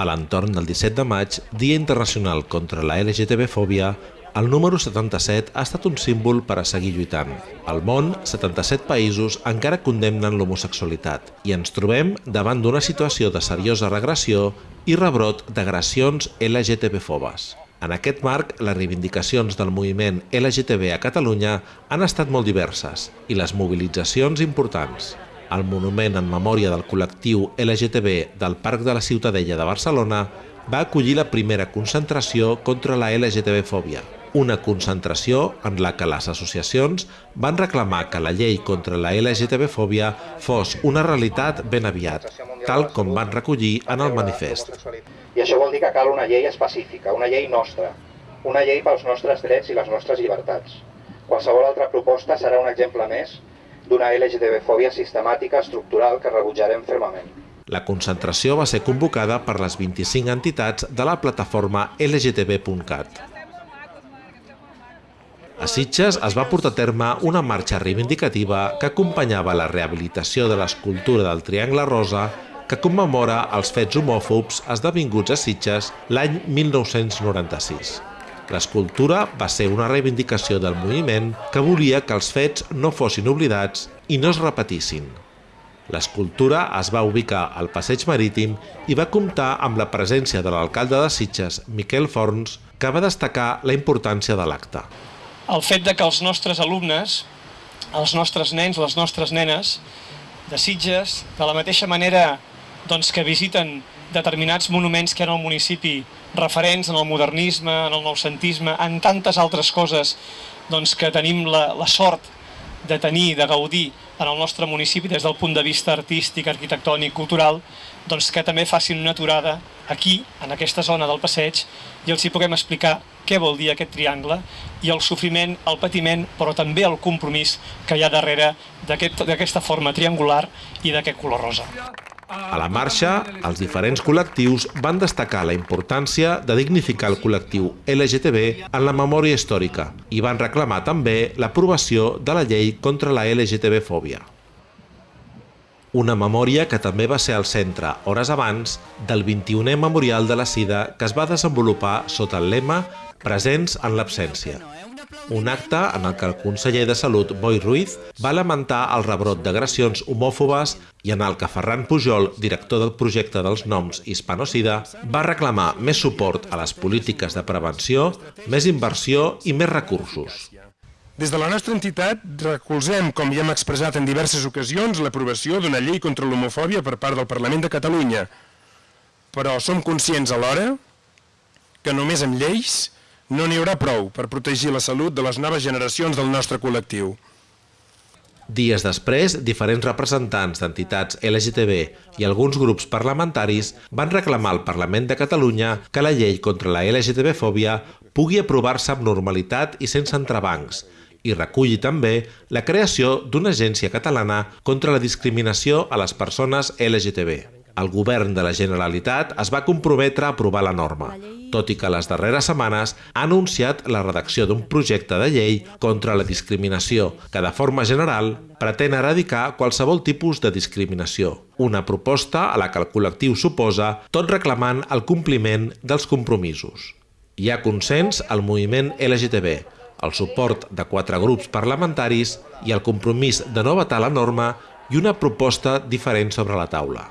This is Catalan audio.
A l'entorn del 17 de maig, Dia Internacional contra la LGTB-fòbia, el número 77 ha estat un símbol per a seguir lluitant. Al món, 77 països encara condemnen l'homosexualitat i ens trobem davant d'una situació de seriosa regressió i rebrot d'agressions LGTB-fobes. En aquest marc, les reivindicacions del moviment LGTB a Catalunya han estat molt diverses i les mobilitzacions importants. El monument en memòria del col·lectiu LGTB del Parc de la Ciutadella de Barcelona va acollir la primera concentració contra la LGTB-fòbia, una concentració en la que les associacions van reclamar que la llei contra la LGTB-fòbia fos una realitat ben aviat, tal com van recollir en el manifest. I això vol dir que cal una llei específica, una llei nostra, una llei pels nostres drets i les nostres llibertats. Qualsevol altra proposta serà un exemple més d'una LGTB-fòbia sistemàtica estructural que rebutjarem fermament. La concentració va ser convocada per les 25 entitats de la plataforma LGTB.cat. A Sitges es va portar a terme una marxa reivindicativa que acompanyava la rehabilitació de l'escultura del Triangle Rosa que commemora els fets homòfobs esdevinguts a Sitges l'any 1996. L'escultura va ser una reivindicació del moviment que volia que els fets no fossin oblidats i no es repetissin. L'escultura es va ubicar al passeig marítim i va comptar amb la presència de l'alcalde de Sitges, Miquel Forns, que va destacar la importància de l'acte el fet de que els nostres alumnes, els nostres nens, les nostres nenes de Sitges, de la mateixa manera doncs, que visiten determinats monuments que eren al municipi referents en el modernisme, en el noucentisme, en tantes altres coses doncs, que tenim la, la sort de tenir, de gaudir en el nostre municipi des del punt de vista artístic, arquitectònic, cultural, doncs que també facin una aturada aquí, en aquesta zona del passeig, i els hi puguem explicar què vol dir aquest triangle i el sofriment, el patiment, però també el compromís que hi ha darrere d'aquesta aquest, forma triangular i d'aquest color rosa. A la marxa, els diferents col·lectius van destacar la importància de dignificar el col·lectiu LGTB en la memòria històrica i van reclamar també l'aprovació de la llei contra la LGTB-fòbia. Una memòria que també va ser al centre, hores abans, del 21è Memorial de la Sida que es va desenvolupar sota el lema Presents en l'absència. Un acte en el que el conseller de Salut, Boi Ruiz, va lamentar el rebrot d'agressions homòfobes i en el que Ferran Pujol, director del projecte dels noms Hispanocida, va reclamar més suport a les polítiques de prevenció, més inversió i més recursos. Des de la nostra entitat recolzem, com ja hem expressat en diverses ocasions, l'aprovació d'una llei contra l'homofòbia per part del Parlament de Catalunya. Però som conscients alhora que només amb lleis no n'hi haurà prou per protegir la salut de les noves generacions del nostre col·lectiu. Dies després, diferents representants d'entitats LGTB i alguns grups parlamentaris van reclamar al Parlament de Catalunya que la llei contra la LGTB-fòbia pugui aprovar-se amb normalitat i sense entrebancs i reculli també la creació d'una agència catalana contra la discriminació a les persones LGTB. El govern de la Generalitat es va comprometre a aprovar la norma, tot i que les darreres setmanes ha anunciat la redacció d'un projecte de llei contra la discriminació que, de forma general, pretén eradicar qualsevol tipus de discriminació, una proposta a la que el col·lectiu suposa, tot reclamant el compliment dels compromisos. Hi ha consens al moviment LGTB, el suport de quatre grups parlamentaris i el compromís de no vetar la norma i una proposta diferent sobre la taula.